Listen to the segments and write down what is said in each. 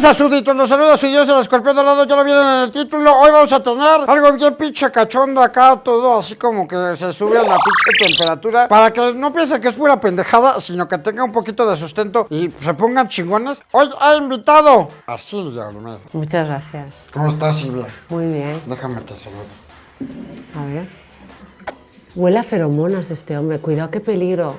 días, súditos, los saludos su Dios el escorpión dorado, ya lo vieron en el título. Hoy vamos a tener algo bien pinche cachondo acá, todo así como que se sube a la pinche temperatura. Para que no piensen que es pura pendejada, sino que tenga un poquito de sustento y se pongan chingones. Hoy ha invitado a Silvia Olmedo. Muchas gracias. ¿Cómo estás, Silvia? Muy bien. Déjame te saludo. A ver. Huele a feromonas este hombre. Cuidado, qué peligro.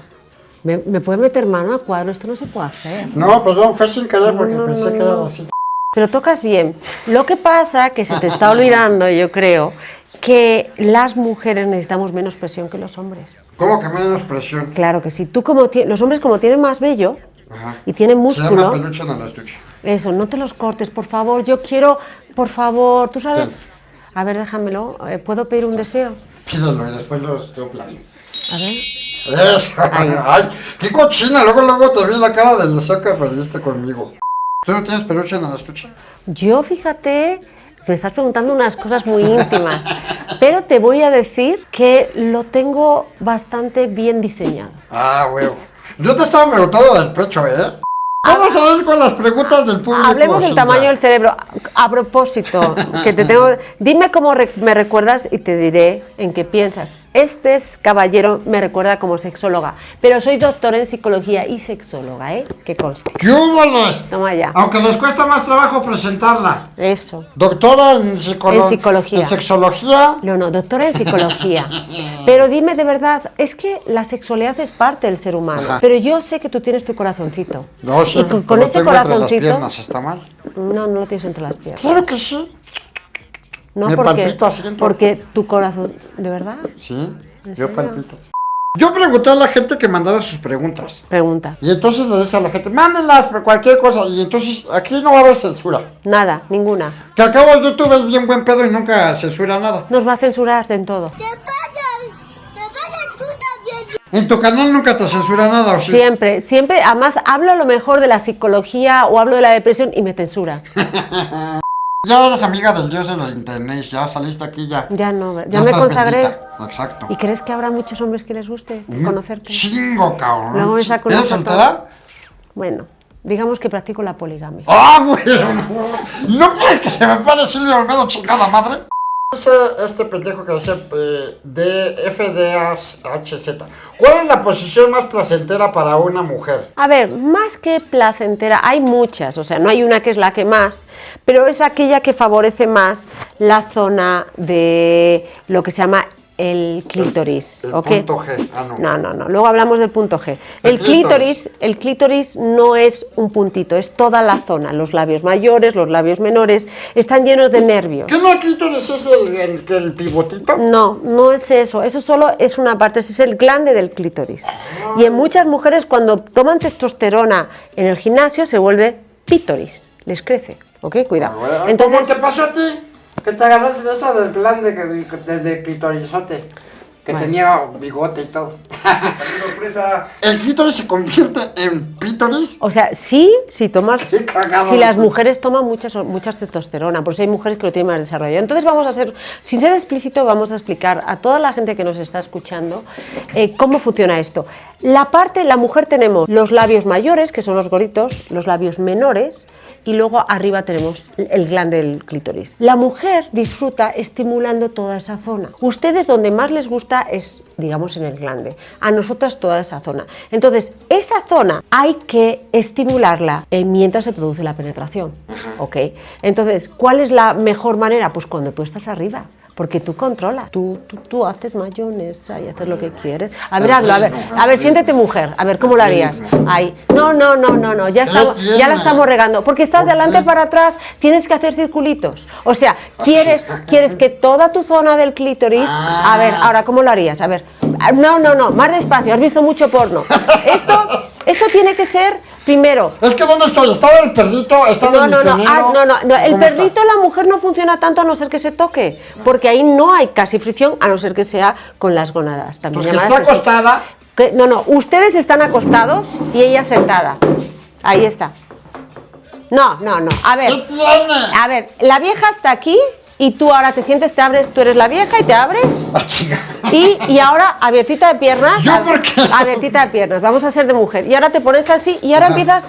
¿Me, me puede meter mano a cuadro? Esto no se puede hacer. No, perdón, fue sin querer porque no, pensé no, que era así. Pero tocas bien. Lo que pasa que se te está olvidando, yo creo, que las mujeres necesitamos menos presión que los hombres. ¿Cómo que menos presión? Claro que sí. Tú como los hombres como tienen más vello Ajá. y tienen Se llama músculo, peluche en estuche. eso, no te los cortes, por favor. Yo quiero, por favor, tú sabes. Ten. A ver, déjamelo. Eh, ¿Puedo pedir un deseo? Pídelo y después lo tengo plan. A ver. Ay, qué cochina. Luego, luego te vi la cara del deseo que perdiste conmigo. ¿Tú no tienes peluche en el estuche? Yo, fíjate, me estás preguntando unas cosas muy íntimas, pero te voy a decir que lo tengo bastante bien diseñado. Ah, huevo. Yo te estaba preguntando del pecho, ¿eh? Vamos a ver con las preguntas del público. Hablemos del tamaño del cerebro. A propósito, que te tengo, dime cómo me recuerdas y te diré en qué piensas. Este es- caballero me recuerda como sexóloga, pero soy doctora en psicología y sexóloga, ¿eh? Que conste. ¿Qué húbole? Toma ya. Aunque les cuesta más trabajo presentarla. Eso. Doctora en, psicolo- En psicología. En sexología. No, no, doctora en psicología. Pero dime de verdad, es que la sexualidad es parte del ser humano. Ajá. Pero yo sé que tú tienes tu corazoncito. No, y sí, con, con pero ese tengo entre las corazoncito. piernas, ¿está mal? No, no lo tienes entre las piernas. Claro que sí. No, Me porque, palpito todo. porque tu corazón. ¿De verdad? Sí, ¿En yo serio? palpito. Yo pregunté a la gente que mandara sus preguntas. Pregunta. Y entonces le dije a la gente, mándenlas por cualquier cosa. Y entonces aquí no va a haber censura. Nada, ninguna. Que acabo YouTube es bien buen pedo y nunca censura nada. Nos va a censurar en todo. ¿Qué pasa? ¿Qué pasa tú también? En tu canal nunca te censura nada, ¿o sí? Siempre, siempre. Además, hablo a lo mejor de la psicología o hablo de la depresión y me censura. Ya eres amiga del dios de la internet, ya saliste aquí ya. Ya no, ya me estás consagré. bendita. Exacto. ¿Y crees que habrá muchos hombres que les guste Un conocerte? Chingo, cabrón. Luego me saco ¿Eres soltera? Bueno, digamos que practico la poligamia. ¡Ah, güey! ¿No quieres que se me pare Silvia Olmedo, chingada madre? Este pendejo que dice eh, DFDHZ. ¿Cuál es la posición más placentera para una mujer? A ver, más que placentera, hay muchas, o sea, no hay una que es la que más, pero es aquella que favorece más la zona de lo que se llama el clítoris, El ¿ok? punto G. Ah, no. No, no, no, luego hablamos del punto G. El El clítoris, el clítoris no es un puntito, es toda la zona, los labios mayores, los labios menores, están llenos de nervios. ¿Qué no el clítoris es el, el, el pivotito? No, no es eso. Eso solo es una parte, ese es el glande del clítoris. Y en muchas mujeres cuando toman testosterona en el gimnasio se vuelve pítoris, les crece. ¿Ok? Cuidado. Entonces, ¿Cómo te pasó a ti? Que te agarraste de esa del glande que, desde clitorizote. Que Bueno. tenía bigote y todo. sorpresa. ¿El clítoris se convierte en pítoris? o sea, sí, si tomas, cagado si las eso. mujeres toman muchas, muchas testosterona, por eso hay mujeres que lo tienen más desarrollado. Entonces vamos a hacer, sin ser explícito, vamos a explicar a toda la gente que nos está escuchando eh, cómo funciona esto. La parte, la mujer tenemos los labios mayores, que son los gorritos, los labios menores, y luego arriba tenemos el glande del clítoris. La mujer disfruta estimulando toda esa zona. Ustedes donde más les gusta es, digamos, en el glande. A nosotras toda esa zona. Entonces, esa zona hay que estimularla eh, mientras se produce la penetración. ¿Ok? Entonces, ¿cuál es la mejor manera? Pues cuando tú estás arriba. Porque tú controlas, tú, tú, tú haces mayonesa y haces lo que quieres. A ver, hazlo, a ver, a ver, siéntete mujer, a ver, ¿cómo lo harías? Ahí, no, no, no, no, no, ya, estamos, ya la estamos regando, porque estás ¿Por de adelante qué? para atrás, tienes que hacer circulitos. O sea, quieres, quieres que toda tu zona del clítoris, a ver, ahora, ¿cómo lo harías? A ver, no, no, no, más despacio, has visto mucho porno. Esto, esto tiene que ser, primero, Es que ¿dónde estoy? ¿Estaba el perrito? ¿Estaba no, el no, no, misionero? ah, no, no, no, el perrito la mujer no funciona tanto a no ser que se toque, porque ahí no hay casi fricción a no ser que sea con las gónadas. También Pues que está acostada. Que- no, no, ustedes están acostados y ella sentada. Ahí está. No, no, no. A ver, ¿Qué tiene? a ver, la vieja está aquí y tú ahora te sientes, te abres, tú eres la vieja y te abres. Ah. Y, y ahora abiertita de piernas. ¿Yo por qué? Abiertita de piernas, vamos a ser de mujer. Y ahora te pones así y ahora Ajá. empiezas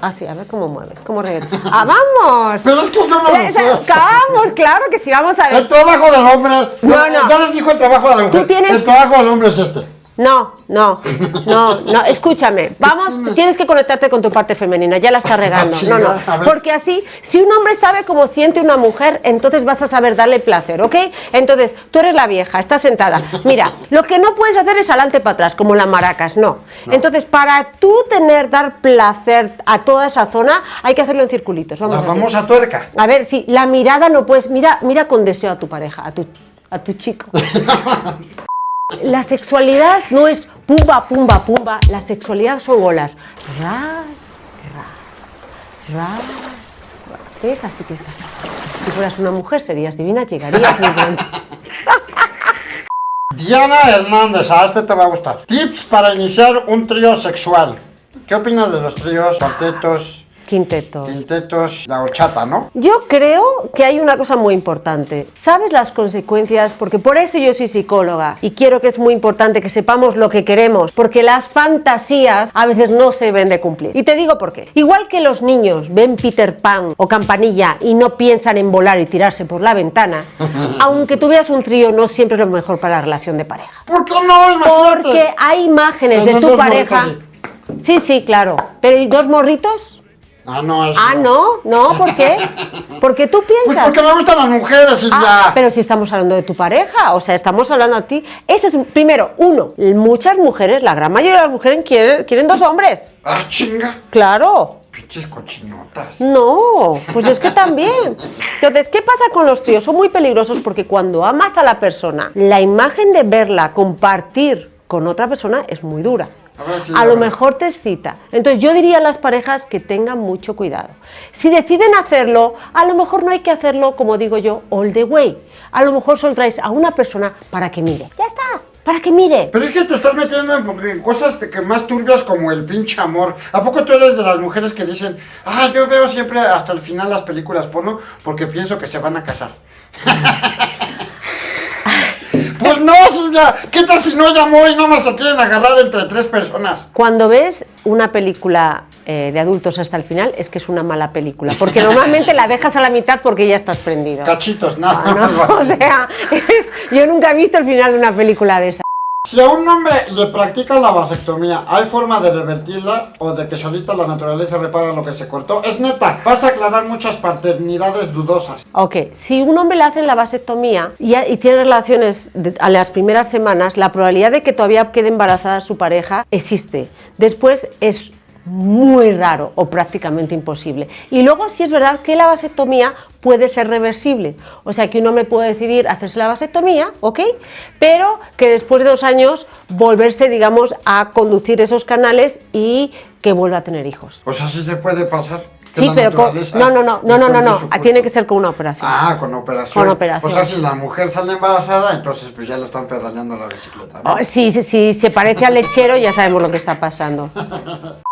Ah, sí, a ver cómo mueves, cómo reggaetón. ¡Ah, vamos! Pero es que no lo Eh. Vamos, claro que sí, vamos a ver. El trabajo del hombre. No, no. ya les dijo el trabajo de la mujer. Tú tienes- El trabajo del hombre es este. No, no, no, no, escúchame, vamos, tienes que conectarte con tu parte femenina, ya la estás regando, no, no, Ah, A ver. porque así, si un hombre sabe cómo siente una mujer, entonces vas a saber darle placer, ¿ok? Entonces, tú eres la vieja, estás sentada, mira, lo que no puedes hacer es adelante para atrás, como las maracas, no. Entonces, para tú tener, dar placer a toda esa zona, hay que hacerlo en circulitos, vamos La a hacer. famosa tuerca. A ver, sí, la mirada no puedes, mira, mira con deseo a tu pareja, a tu, a tu chico. La sexualidad no es pumba, pumba, pumba. La sexualidad son olas. Ras, ras, ras. Así que es Si fueras una mujer serías divina, llegarías. Diana Hernández, a este te va a gustar. Tips para iniciar un trío sexual. ¿Qué opinas de los tríos, cuartetos, Quinteto. quintetos, la horchata, no? Yo creo que hay una cosa muy importante. ¿Sabes las consecuencias? Porque por eso yo soy psicóloga y quiero que es muy importante que sepamos lo que queremos, porque las fantasías a veces no se ven de cumplir. Y te digo por qué. Igual que los niños ven Peter Pan o Campanilla y no piensan en volar y tirarse por la ventana, aunque tú veas un trío no siempre es lo mejor para la relación de pareja. ¿Por qué no? Imagínate. Porque hay imágenes de tu pareja. Sí, sí, claro. Pero ¿y dos morritos? Ah, no, eso Ah, no, no, ¿por qué? Porque tú Pues piensas. porque me gustan las mujeres y Ah, ya. pero si estamos hablando de tu pareja, o sea, estamos hablando a ti. Ese es, primero, uno, muchas mujeres, la gran mayoría de las mujeres quieren, quieren dos hombres. Ah, chinga. Claro. Pinches cochinotas. No, pues es que también. Entonces, ¿qué pasa con los tríos? Son muy peligrosos porque cuando amas a la persona, la imagen de verla compartir con otra persona es muy dura. A lo mejor te excita. Entonces yo diría a las parejas que tengan mucho cuidado. Si deciden hacerlo, a lo mejor no hay que hacerlo, como digo yo, all the way. A lo mejor solo traes a una persona para que mire. Ya está, para que mire. Pero es que te estás metiendo en, en cosas de que más turbias como el pinche amor. ¿A poco tú eres de las mujeres que dicen, ah, yo veo siempre hasta el final las películas porno porque pienso que se van a casar? no, Silvia, ¿qué tal si no amor y no más se quieren agarrar entre tres personas? Cuando ves una película eh, de adultos hasta el final, es que es una mala película. Porque normalmente la dejas a la mitad porque ya estás prendido. Cachitos, nada. O sea, yo nunca he visto el final de una película de esa. Si a un hombre le practican la vasectomía, ¿hay forma de revertirla o de que solita la naturaleza repara lo que se cortó? Es neta, vas a aclarar muchas paternidades dudosas. Ok, si un hombre le hacen la vasectomía y, tiene relaciones a las primeras semanas, la probabilidad de que todavía quede embarazada su pareja existe. Después es muy raro o prácticamente imposible. Y luego sí es verdad que la vasectomía puede ser reversible. O sea que un hombre puede decidir hacerse la vasectomía, ¿ok? Pero que después de dos años volverse, digamos, a conducir esos canales y que vuelva a tener hijos. O sea, sí se puede pasar. Sí, pero con- no, no, no, no, no, no, no, tiene que ser con una operación. Ah, con operación. Con operación. O sea, si la mujer sale embarazada, entonces pues ya le están pedaleando la bicicleta. ¿no? Oh, sí, sí, sí, se parece al lechero, ya sabemos lo que está pasando.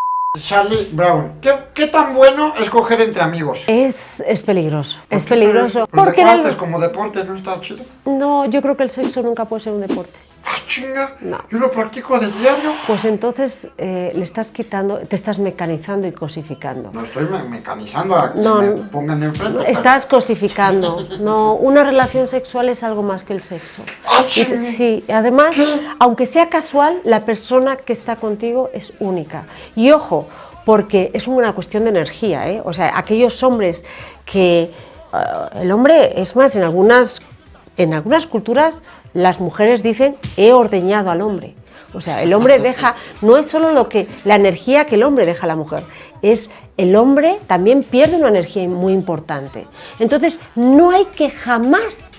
Charlie Brown, ¿qué, qué tan bueno es coger entre amigos? Es, es peligroso, es peligroso. Porque de en el- como deporte, ¿no está chido? No, yo creo que el sexo nunca puede ser un deporte. Ah, chinga, No. yo lo practico de diario. Pues entonces eh, le estás quitando, te estás mecanizando y cosificando. No estoy me- mecanizando a que No, me pongan enfrente. pero- Estás cosificando. No, una relación sexual es algo más que el sexo. Ah, Y sí. además, aunque sea casual, la persona que está contigo es única. Y ojo, porque es una cuestión de energía, ¿eh? O sea, aquellos hombres que eh, el hombre, es más, en algunas, en algunas culturas las mujeres dicen he ordeñado al hombre. O sea, el hombre deja, no es solo lo que, la energía que el hombre deja a la mujer, es el hombre también pierde una energía muy importante. Entonces, no hay que jamás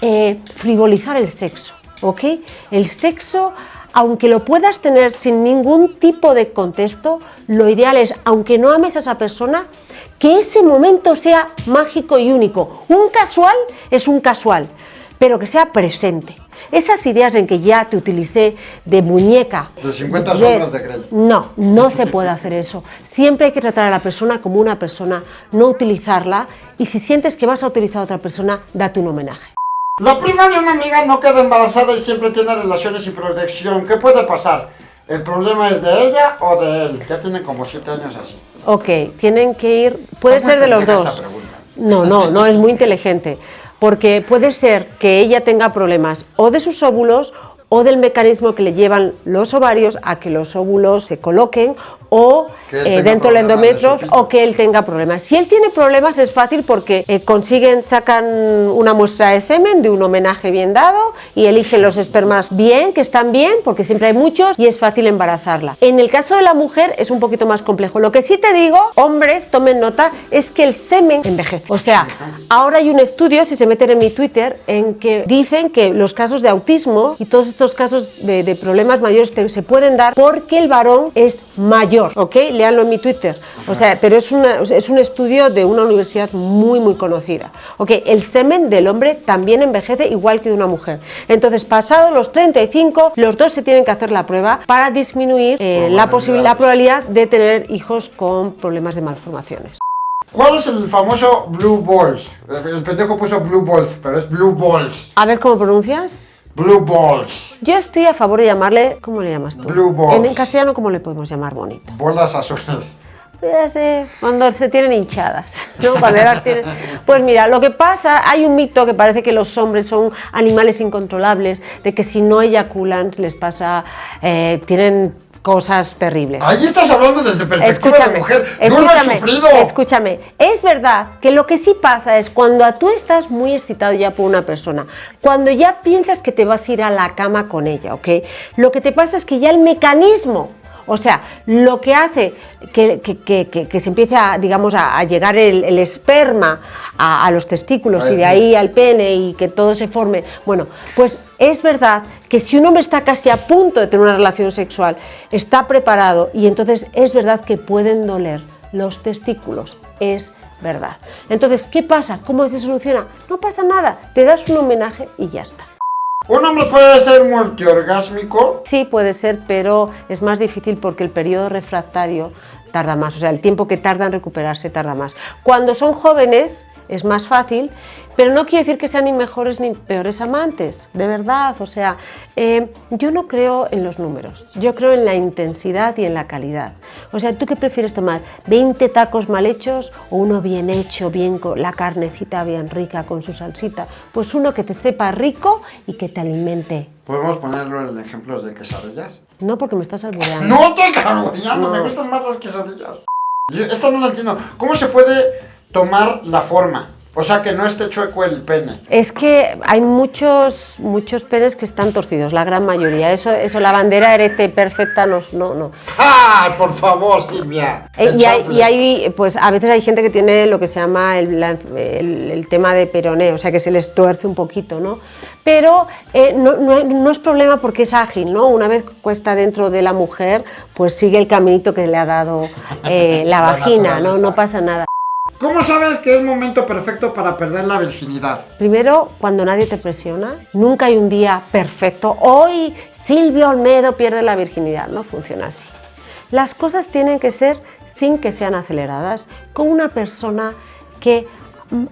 eh, frivolizar el sexo, ¿ok? El sexo, aunque lo puedas tener sin ningún tipo de contexto, lo ideal es, aunque no ames a esa persona, que ese momento sea mágico y único. Un casual es un casual, pero que sea presente. Esas ideas en que ya te utilicé de muñeca. De 50 sombras de Grey. No, no se puede hacer eso. Siempre hay que tratar a la persona como una persona, no utilizarla. Y si sientes que vas a utilizar a otra persona, date un homenaje. La prima de una amiga no queda embarazada y siempre tiene relaciones sin protección. ¿Qué puede pasar? ¿El problema es de ella o de él? Ya tiene como siete años así. Ok, tienen que ir, puede ser de los dos. No, no, no, es muy inteligente. Porque puede ser que ella tenga problemas o de sus óvulos o del mecanismo que le llevan los ovarios a que los óvulos se coloquen o eh, dentro del de endometrio o que él tenga problemas. Si él tiene problemas es fácil porque eh, consiguen, sacan una muestra de semen de un homenaje bien dado y eligen los espermas bien, que están bien, porque siempre hay muchos y es fácil embarazarla. En el caso de la mujer es un poquito más complejo. Lo que sí te digo, hombres, tomen nota, es que el semen envejece. O sea, ahora hay un estudio, si se meten en mi Twitter, en que dicen que los casos de autismo y todos estos casos de, de problemas mayores te- se pueden dar porque el varón es mayor, ¿ok? Leanlo en mi Twitter. O sea, pero es, una- es un estudio de una universidad muy, muy conocida. ¿Ok? El semen del hombre también envejece igual que de una mujer. Entonces, pasado los 35, los dos se tienen que hacer la prueba para disminuir eh, la, la probabilidad de tener hijos con problemas de malformaciones. ¿Cuál es el famoso Blue Balls? El pendejo puso Blue Balls, pero es Blue Balls. A ver cómo pronuncias. Blue Balls. Yo estoy a favor de llamarle, ¿cómo le llamas tú? Blue balls. En, en castellano, ¿cómo le podemos llamar bonito? Bolas azules. Cuando se tienen hinchadas, ¿no? Cuando las tienen- Pues mira, lo que pasa, hay un mito que parece que los hombres son animales incontrolables, de que si no eyaculan les pasa, eh, tienen cosas terribles. Ahí estás hablando desde perspectiva de Escúchame, mujer. Yo escúchame, he sufrido. escúchame. Es verdad que lo que sí pasa es cuando tú estás muy excitado ya por una persona, cuando ya piensas que te vas a ir a la cama con ella, ¿ok? Lo que te pasa es que ya el mecanismo, o sea, lo que hace que, que- que- que- que se empiece a, digamos, a, a llegar el, el esperma a, a los testículos y de ahí al pene y que todo se forme, bueno, pues es verdad que si un hombre está casi a punto de tener una relación sexual, está preparado y entonces es verdad que pueden doler los testículos, es verdad. Entonces, ¿qué pasa? ¿Cómo se soluciona? No pasa nada, te das un homenaje y ya está. ¿Un hombre puede ser multiorgásmico? Sí, puede ser, pero es más difícil porque el periodo refractario tarda más, o sea, el tiempo que tarda en recuperarse tarda más. Cuando son jóvenes es más fácil, pero no quiere decir que sean ni mejores ni peores amantes, de verdad. O sea, eh, yo no creo en los números, yo creo en la intensidad y en la calidad. O sea, ¿tú qué prefieres tomar? ¿20 tacos mal hechos o uno bien hecho, bien con la carnecita bien rica con su salsita? Pues uno que te sepa rico y que te alimente. ¿Podemos ponerlo en ejemplos de quesadillas? No porque me estás albureando. No estoy carboneando, me gustan más las quesadillas. Yo esta no la entiendo. ¿Cómo se puede tomar la forma? O sea, que no esté chueco el pene. Es que hay muchos, muchos penes que están torcidos, la gran mayoría. Eso, eso la bandera erecta perfecta no, no, no. ¡Ah! Por favor, Silvia. Eh, y, hay, y hay, pues a veces hay gente que tiene lo que se llama el, la- el- el tema de peroné, o sea que se les tuerce un poquito, ¿no? Pero eh, no, no- no es problema porque es ágil, ¿no? Una vez que está dentro de la mujer, pues sigue el caminito que le ha dado eh, la La vagina, ¿no? No pasa nada. ¿Cómo sabes que es momento perfecto para perder la virginidad? Primero, cuando nadie te presiona, nunca hay un día perfecto. Hoy Silvio Olmedo pierde la virginidad. No funciona así. Las cosas tienen que ser sin que sean aceleradas, con una persona que,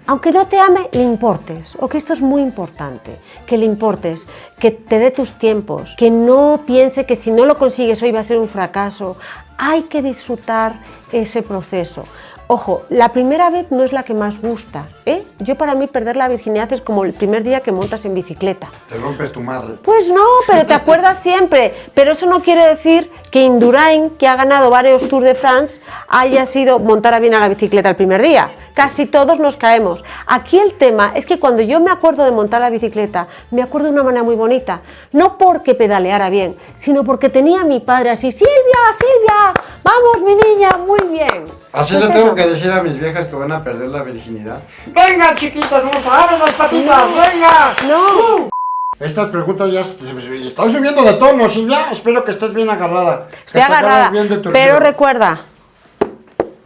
aunque no te ame, le importes. O que esto es muy importante, que le importes, que te dé tus tiempos, que no piense que si no lo consigues hoy va a ser un fracaso. Hay que disfrutar ese proceso. Ojo, la primera vez no es la que más gusta. ¿eh? Yo para mí perder la virginidad es como el primer día que montas en bicicleta. Te rompes tu madre. Pues no, pero te acuerdas siempre. Pero eso no quiere decir que Indurain, que ha ganado varios Tours de France, haya sido montar bien a la bicicleta el primer día. Casi todos nos caemos. Aquí el tema es que cuando yo me acuerdo de montar la bicicleta, me acuerdo de una manera muy bonita. No porque pedaleara bien, sino porque tenía a mi padre así, Silvia, Silvia, vamos mi niña, muy bien. Así Pues le tengo que decir a mis viejas que van a perder la virginidad. ¡Venga, chiquitas, vamos a abrir las patitas! ¡Venga! No. Estas preguntas ya están subiendo de tono, Silvia. Espero que estés bien agarrada. Estoy agarrada. bien de tu Pero río. recuerda,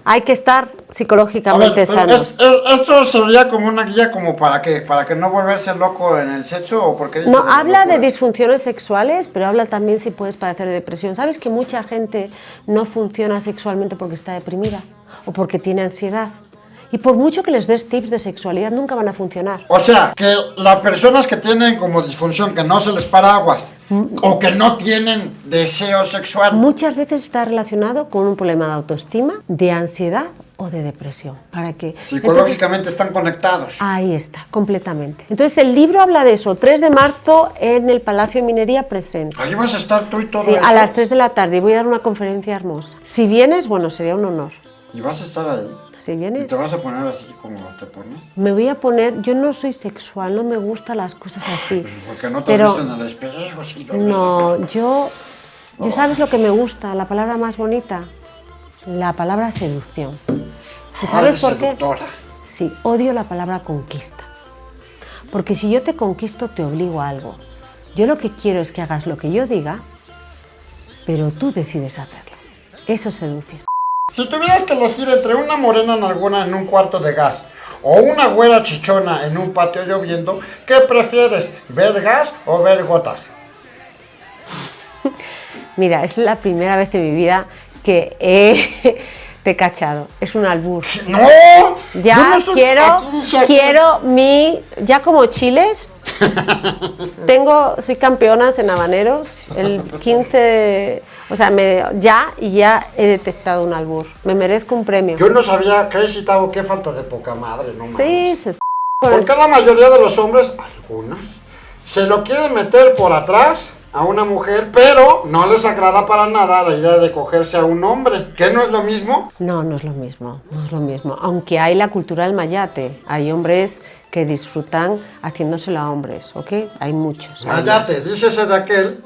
hay que estar ver, psicológicamente sanos. es- es- ¿Esto sería como una guía como para qué? ¿Para que no volverse loco en el sexo o porque No, habla de disfunciones sexuales, pero habla también si puedes padecer de depresión. ¿Sabes que mucha gente no funciona sexualmente porque está deprimida o porque tiene ansiedad? Y por mucho que les des tips de sexualidad, nunca van a funcionar. O sea, que las personas que tienen como disfunción, que no se les para aguas, o que no tienen deseo sexual, Muchas veces está relacionado con un problema de autoestima, de ansiedad o de depresión. ¿Para qué? psicológicamente están conectados. Ahí está, completamente. Entonces el libro habla de eso, 3 de marzo en el Palacio de Minería presente. Ahí vas a estar tú y todo Sí, eso. a las 3 de la tarde voy a dar una conferencia hermosa. Si vienes, bueno, sería un honor. Y vas a estar ahí. Si vienes, te vas a poner así como te pones. me voy a poner, yo no soy sexual, no me gustan las cosas así. Pues porque no te has Pero visto en el espejo, sí, lo no, yo, yo sabes lo que me gusta, la palabra más bonita, la palabra seducción. ¿Y Ah, sabes por qué? Sí, odio la palabra conquista. Porque si yo te conquisto, te obligo a algo. Yo lo que quiero es que hagas lo que yo diga, pero tú decides hacerlo. Eso es seducir. Si tuvieras que elegir entre una morena nalgona en un cuarto de gas o una güera chichona en un patio lloviendo, ¿qué prefieres? ¿Ver gas o ver gotas? Mira, es la primera vez en mi vida que he te he cachado. Es un albur. ¡No! Ya no estoy- quiero, aquí- quiero mi, ya como chiles, tengo, soy campeona en habaneros, el 15, de- o sea, me, ya y ya he detectado un albur. Me merezco un premio. Yo no sabía, Crazy Tavo, qué falta de poca madre, no. Sí, se Porque la mayoría de los hombres, algunos, se lo quieren meter por atrás a una mujer, pero no les agrada para nada la idea de cogerse a un hombre. ¿Qué no es lo mismo? No, no es lo mismo, no es lo mismo. Aunque hay la cultura del mayate, hay hombres que disfrutan haciéndoselo a hombres, ¿ok? Hay muchos. hay Mayate, dícese de aquel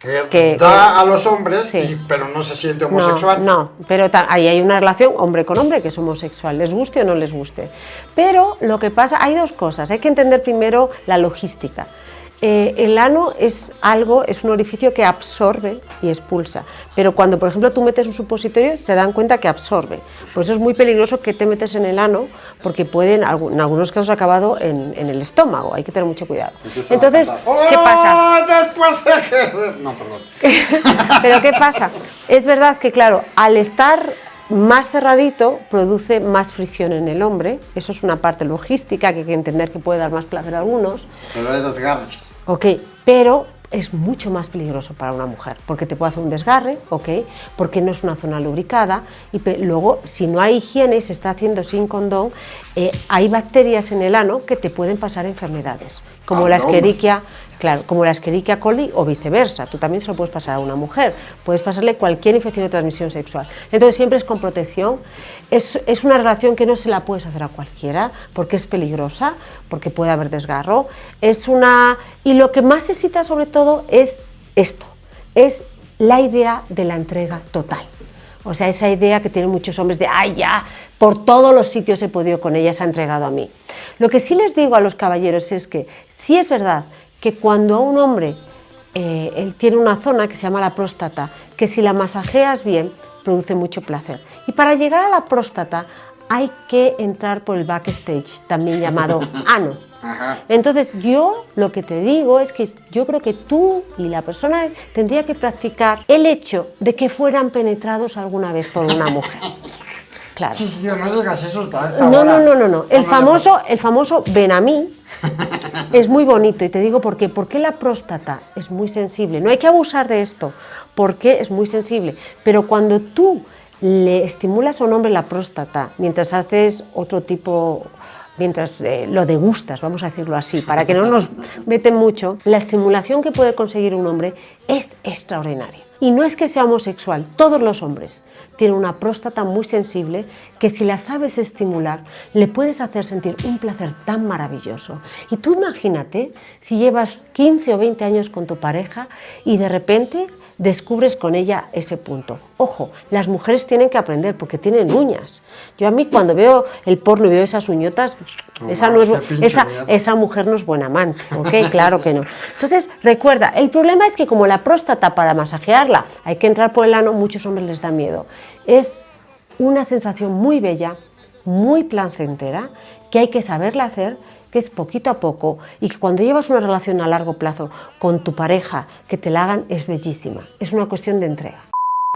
que, Que- da a los hombres, Sí. y- pero no se siente homosexual. No, pero ahí hay una relación hombre con hombre que es homosexual, les guste o no les guste. Pero lo que pasa, hay dos cosas, hay que entender primero la logística. Eh, el ano es algo, es un orificio que absorbe y expulsa, pero cuando por ejemplo tú metes un supositorio se dan cuenta que absorbe. Por eso es muy peligroso que te metes en el ano porque pueden, en algunos casos, acabado en, en el estómago, hay que tener mucho cuidado. Entonces. ¿qué pasa? ¡Oh, después de- No, perdón. Pero ¿qué pasa? Es verdad que, claro, al estar más cerradito produce más fricción en el hombre, eso es una parte logística que hay que entender que puede dar más placer a algunos, Pero hay desgarres. Ok, pero es mucho más peligroso para una mujer, porque te puede hacer un desgarre, ok, porque no es una zona lubricada, y luego si no hay higiene y se está haciendo sin condón, eh, hay bacterias en el ano que te pueden pasar enfermedades, como Ah, la no. Escherichia Claro, como la Escherichia coli o viceversa, tú también se lo puedes pasar a una mujer, puedes pasarle cualquier infección de transmisión sexual. Entonces siempre es con protección, es, es una relación que no se la puedes hacer a cualquiera porque es peligrosa, porque puede haber desgarro, es una... Y lo que más necesita sobre todo es esto, es la idea de la entrega total. O sea, esa idea que tienen muchos hombres de, ay, ya, por todos los sitios he podido con ella, se ha entregado a mí. Lo que sí les digo a los caballeros es que sí es verdad que cuando a un hombre eh, él tiene una zona que se llama la próstata, que si la masajeas bien, produce mucho placer. Y para llegar a la próstata hay que entrar por el backstage, también llamado ano. Ajá. Entonces yo lo que te digo es que yo creo que tú y la persona tendría que practicar el hecho de que fueran penetrados alguna vez por una mujer. Claro. Sí, sí, no digas eso No, no, no, no, no. El famoso, el famoso ven a mí es muy bonito y te digo por qué. Porque la próstata es muy sensible. No hay que abusar de esto porque es muy sensible. Pero cuando tú le estimulas a un hombre la próstata mientras haces otro tipo mientras eh, lo degustas, vamos a decirlo así, para que no nos meten mucho, la estimulación que puede conseguir un hombre es extraordinaria. Y no es que sea homosexual, todos los hombres tienen una próstata muy sensible que si la sabes estimular le puedes hacer sentir un placer tan maravilloso. Y tú imagínate si llevas 15 o 20 años con tu pareja y de repente descubres con ella ese punto. Ojo, las mujeres tienen que aprender porque tienen uñas. Yo a mí cuando veo el porno y veo esas uñotas, esa, no es, esa mujer no es buena amante, ¿ok? Claro que no. Entonces, recuerda, el problema es que como la próstata para masajearla hay que entrar por el ano, muchos hombres les da miedo. Es una sensación muy bella, muy placentera, que hay que saberla hacer, que es poquito a poco y que cuando llevas una relación a largo plazo con tu pareja, que te la hagan, es bellísima. Es una cuestión de entrega.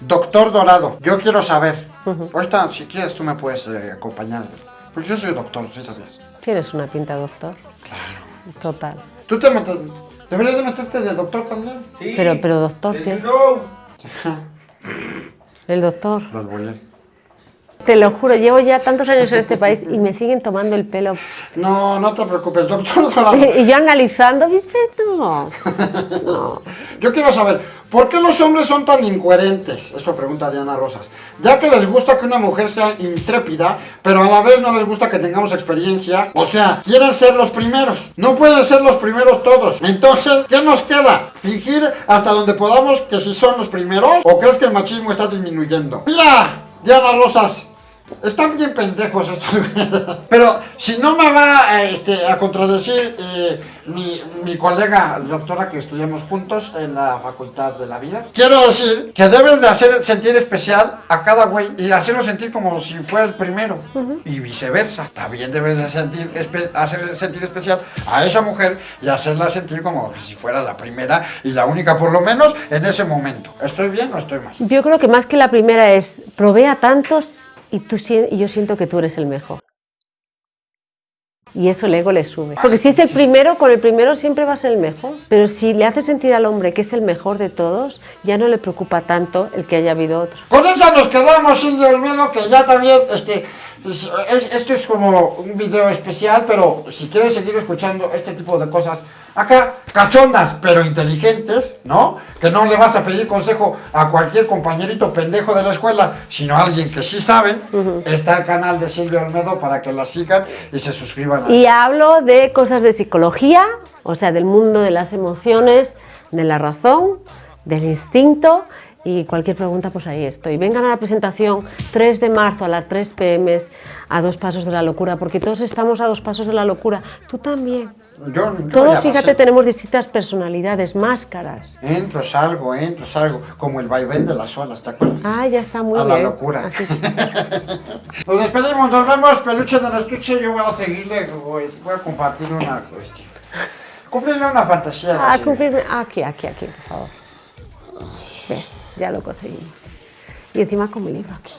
Doctor Dorado, yo quiero saber. Ahorita, si quieres, tú me puedes eh, acompañar. Porque yo soy doctor, ¿sí sabías? Tienes una pinta, doctor. Total. ¿Tú te metes, deberías de meterte de doctor también? Sí. Pero, pero doctor, luego. el doctor. Los Te lo juro, llevo ya tantos años en este país y me siguen tomando el pelo. No, no te preocupes, doctor Dorado. Y yo analizando, ¿viste? No. no. Yo quiero saber, ¿por qué los hombres son tan incoherentes? Eso pregunta Diana Rosas. Ya que les gusta que una mujer sea intrépida, pero a la vez no les gusta que tengamos experiencia. O sea, quieren ser los primeros. No pueden ser los primeros todos. Entonces, ¿qué nos queda? ¿Fingir hasta donde podamos que si son los primeros? ¿O crees que el machismo está disminuyendo? Mira, Diana Rosas. Están bien pendejos estos. Pero si no me va este, a contradecir eh, mi, mi colega, doctora que estudiamos juntos en la Facultad de la Vida, quiero decir que debes de hacer sentir especial a cada güey y hacerlo sentir como si fuera el primero. Y viceversa. También debes de sentir, hacer sentir especial a esa mujer y hacerla sentir como si fuera la primera y la única, por lo menos en ese momento. ¿Estoy bien o estoy mal? Yo creo que más que la primera es, probé a tantos y, tú, yo siento que tú eres el mejor. Y eso el ego le sube. Porque si es el primero, con el primero siempre va a ser el mejor. Pero si le hace sentir al hombre que es el mejor de todos, ya no le preocupa tanto el que haya habido otro. Con esa nos quedamos, Silvia Olmedo, que ya también, este, es- es- esto es como un video especial, pero si quieres seguir escuchando este tipo de cosas, acá, cachondas, pero inteligentes, ¿no? Que no le vas a pedir consejo a cualquier compañerito pendejo de la escuela, sino a alguien que sí sabe, está el canal de Silvia Olmedo para que la sigan y se suscriban. a- Y hablo de cosas de psicología, o sea, del mundo de las emociones, de la razón, del instinto y cualquier pregunta, pues ahí estoy. Vengan a la presentación 3 de marzo a las 3 pm a dos pasos de la locura, porque todos estamos a dos pasos de la locura. Tú también. Yo, yo Todos, fíjate, tenemos distintas personalidades, máscaras. Entro, salgo, entro, salgo, como el vaivén de las olas, ¿te acuerdas? Ah, ya está muy a bien. la locura. Nos despedimos, nos vemos, peluche de estuche. Yo voy a seguirle, voy, voy a compartir una cuestión. Cumplirle una fantasía. Ah, cumplirme. Aquí, aquí, aquí, por favor ya lo conseguimos. Y encima con mi libro aquí.